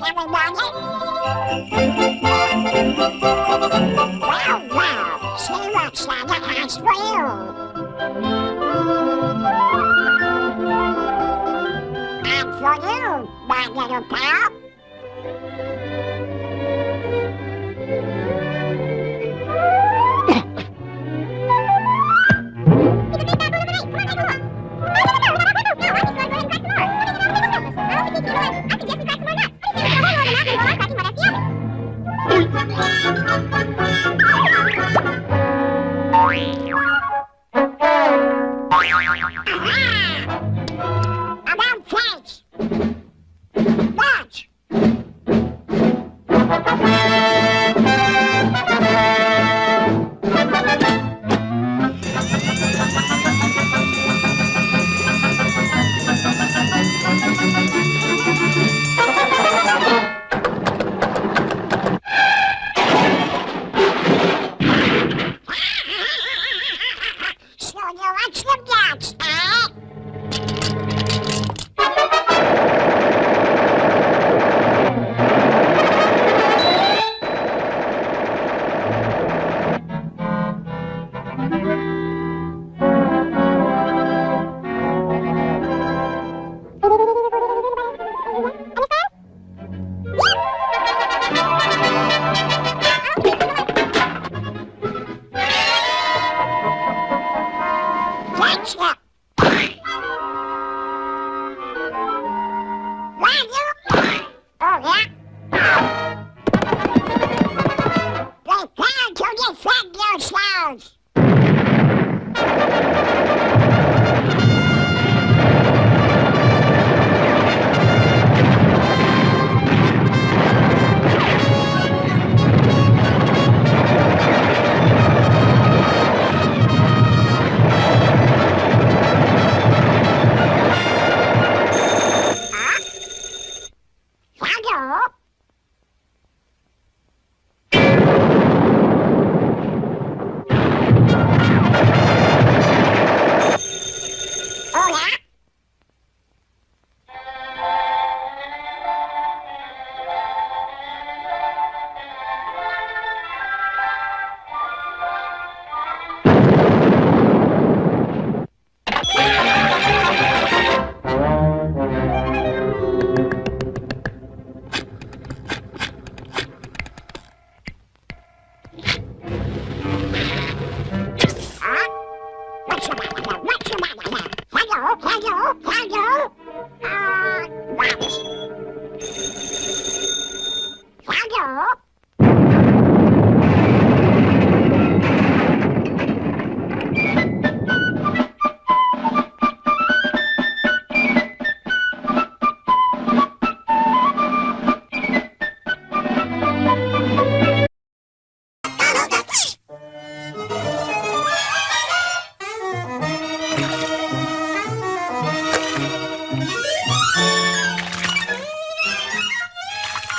much, everybody. Wow, wow. She looks like an ice wheel. And for you, my little pal.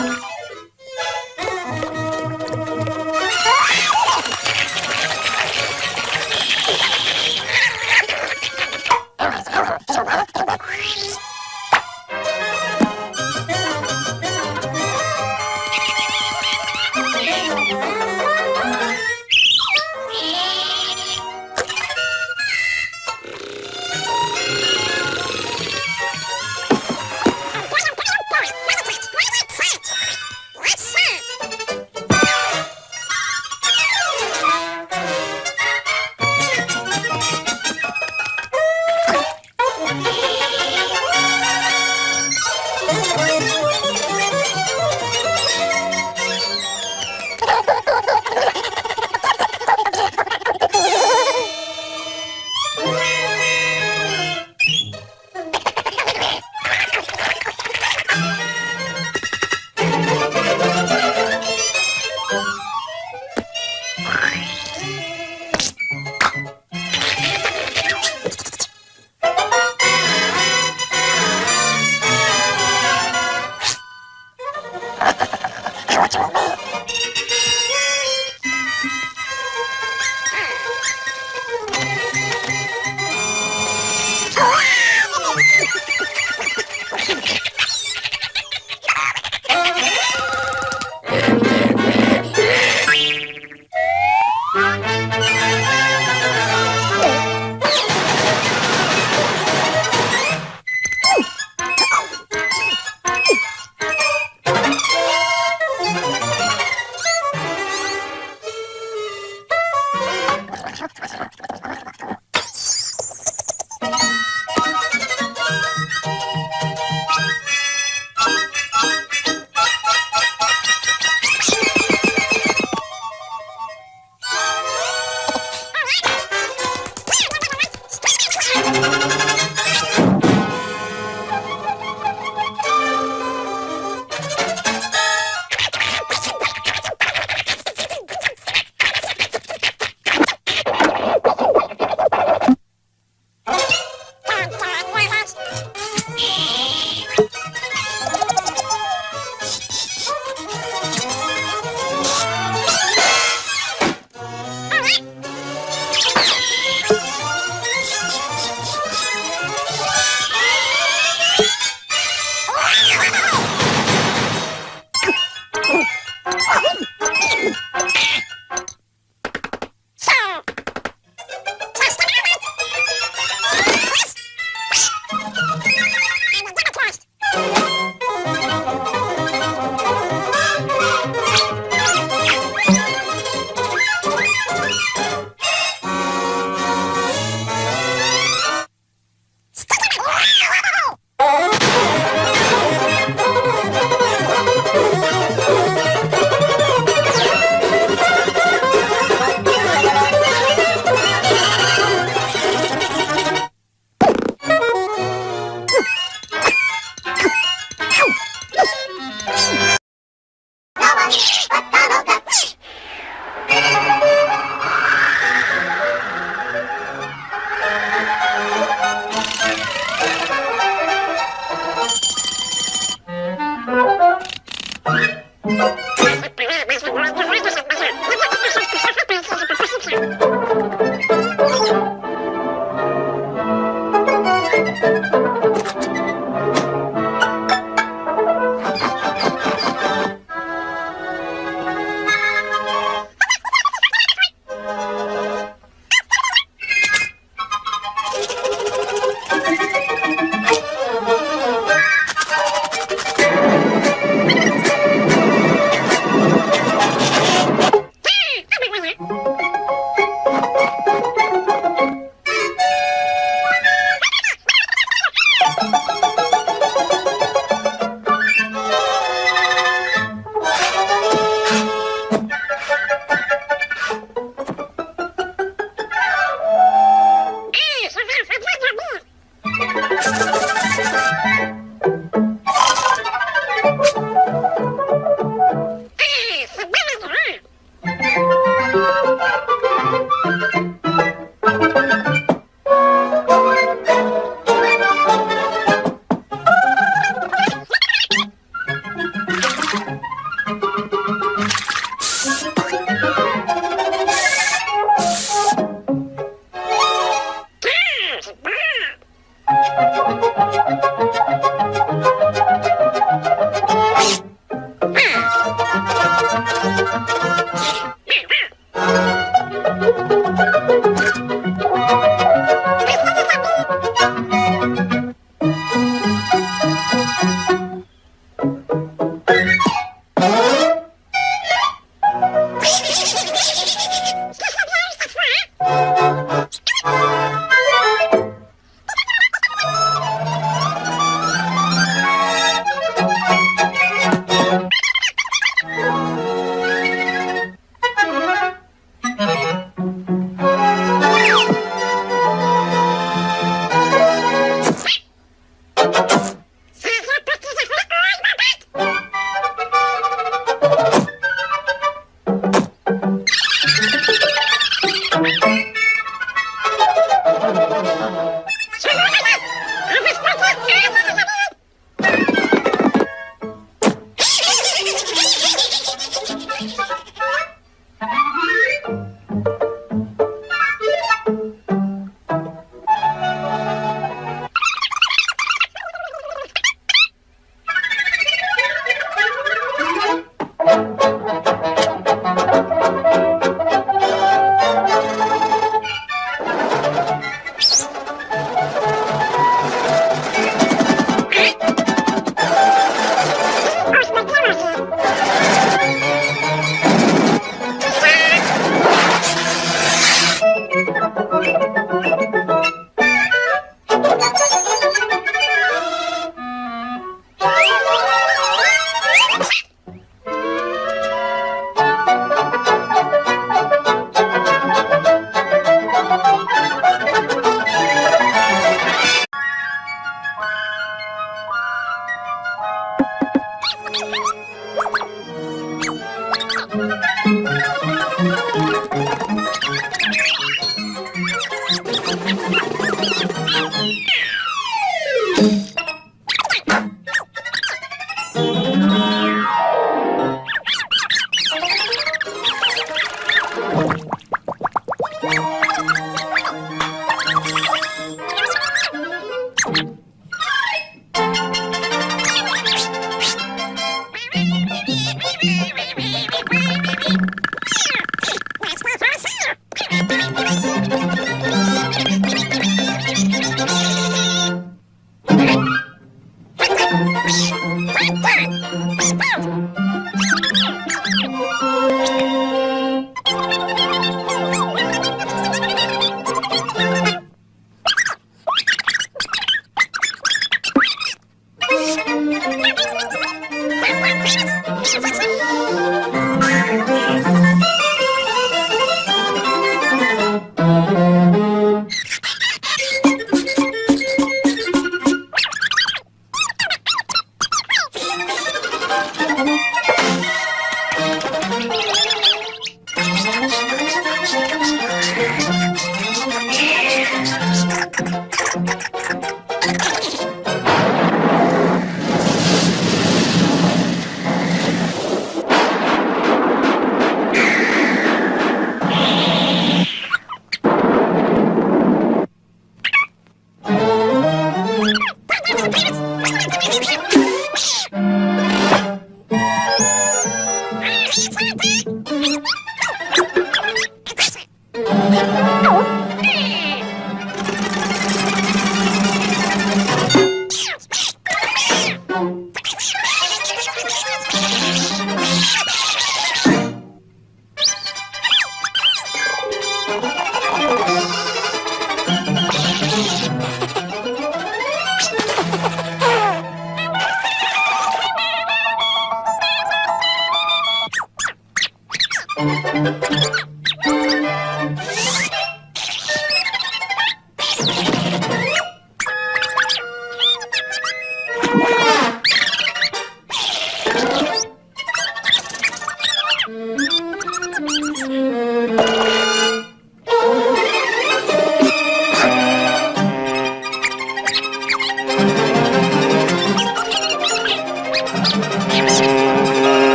you